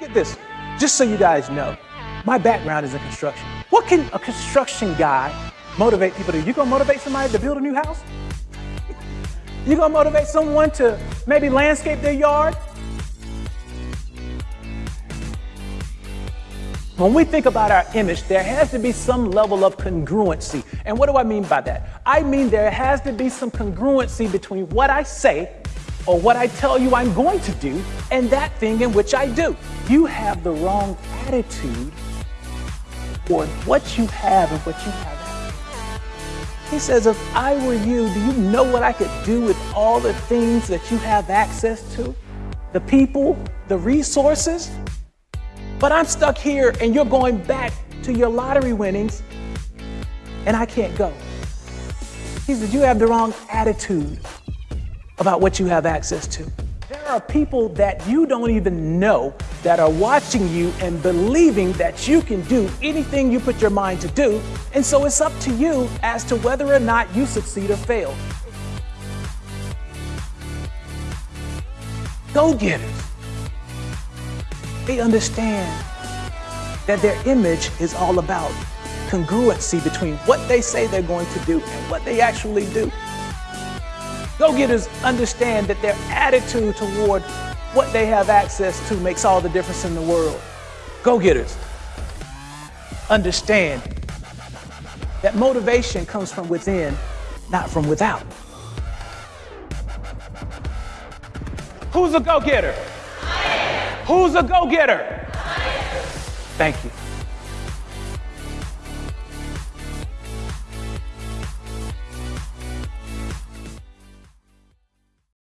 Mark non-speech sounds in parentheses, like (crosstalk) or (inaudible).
Get this, just so you guys know, my background is in construction. What can a construction guy motivate people to? You gonna motivate somebody to build a new house? (laughs) You gonna motivate someone to maybe landscape their yard? When we think about our image, there has to be some level of congruency. And what do I mean by that? I mean there has to be some congruency between what I say or what I tell you I'm going to do and that thing in which I do. You have the wrong attitude toward what you have and what you have. He says, if I were you, do you know what I could do with all the things that you have access to? The people, the resources? But I'm stuck here and you're going back to your lottery winnings and I can't go. He said, you have the wrong attitude about what you have access to. There are people that you don't even know that are watching you and believing that you can do anything you put your mind to do. And so it's up to you as to whether or not you succeed or fail. Go-getters they understand that their image is all about congruency between what they say they're going to do and what they actually do. Go-getters understand that their attitude toward what they have access to makes all the difference in the world. Go-getters understand that motivation comes from within, not from without. Who's a go-getter? Who's a go-getter? Thank you.